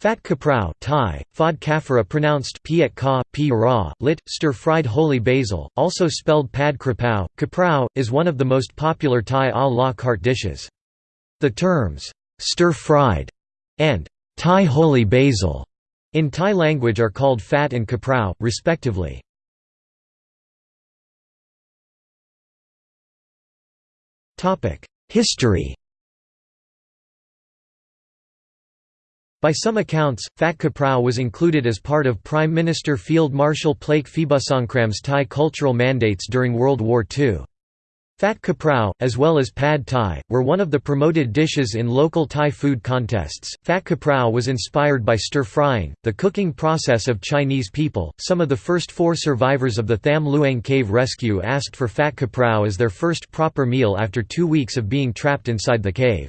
Fat kaprao Thai, fod kafara pronounced piet ka, pi lit, stir-fried holy basil, also spelled pad krapao, kaprao, is one of the most popular Thai a la carte dishes. The terms, stir-fried, and Thai holy basil, in Thai language are called fat and kaprao, respectively. History By some accounts, Phat Kaprao was included as part of Prime Minister Field Marshal Plaek Phibunsongkhram's Thai cultural mandates during World War II. Phat Kaprao, as well as Pad Thai, were one of the promoted dishes in local Thai food contests. Phat Kaprao was inspired by stir frying, the cooking process of Chinese people. Some of the first four survivors of the Tham Luang cave rescue asked for Phat Kaprao as their first proper meal after two weeks of being trapped inside the cave.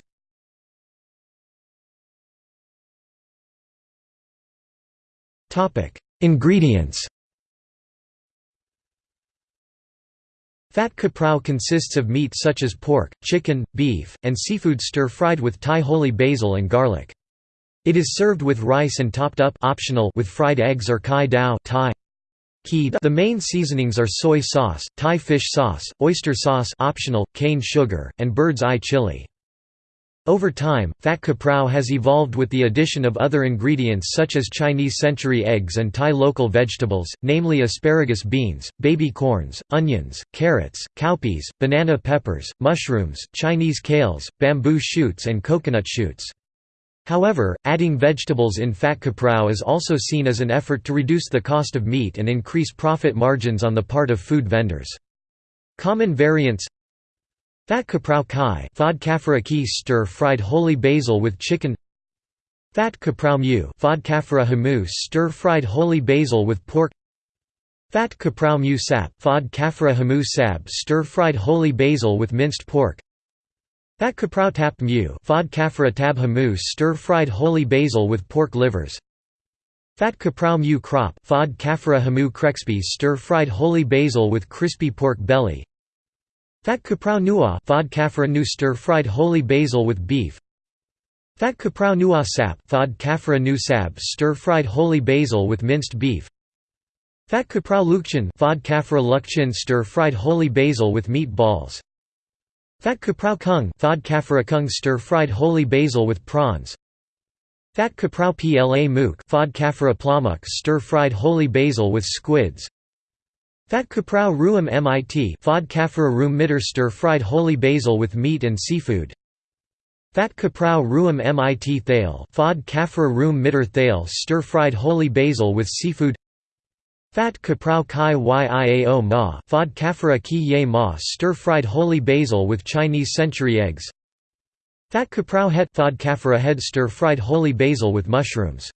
Ingredients Phat kaprao consists of meat such as pork, chicken, beef, and seafood stir-fried with Thai holy basil and garlic. It is served with rice and topped up optional with fried eggs or kai dao Thai. The main seasonings are soy sauce, Thai fish sauce, oyster sauce optional, cane sugar, and bird's eye chili. Over time, phat kaprao has evolved with the addition of other ingredients such as Chinese century eggs and Thai local vegetables, namely asparagus beans, baby corns, onions, carrots, cowpeas, banana peppers, mushrooms, Chinese kales, bamboo shoots and coconut shoots. However, adding vegetables in phat kaprao is also seen as an effort to reduce the cost of meat and increase profit margins on the part of food vendors. Common variants Phat kaprao kai fod kafara ki stir fried holy basil with chicken. Fat kaprao mu fod kafara hamu stir fried holy basil with pork. Fat kaprao mu sap fod hamu sab stir fried holy basil with minced pork. Fat kaprao tap mu fod tab hamu stir fried holy basil with pork livers. Fat kaprao mu crop fod hamu krexpi stir fried holy basil with crispy pork belly Phat kaprao nua fod kafra nu stir-fried holy basil with beef. Phat kaprao nua sap fod kafra nu sab stir-fried holy basil with minced beef. Phat kaprao lukchin fod kafra lukchin stir-fried holy basil with meat balls. Phat kaprao kung fod kafra kung stir-fried holy basil with prawns. Phat kaprao pla mook fod kafra plamuk stir-fried holy basil with squids Phat kaprao ruam mit fod room mitter stir-fried holy basil with meat and seafood. Phat kaprao ruam mit thale fod room mitter thale stir-fried holy basil with seafood. Phat kaprao kai yiao ma fod kafra ki ye ma stir-fried holy basil with Chinese century eggs. Fat kaprao het fod kafra head stir-fried holy basil with mushrooms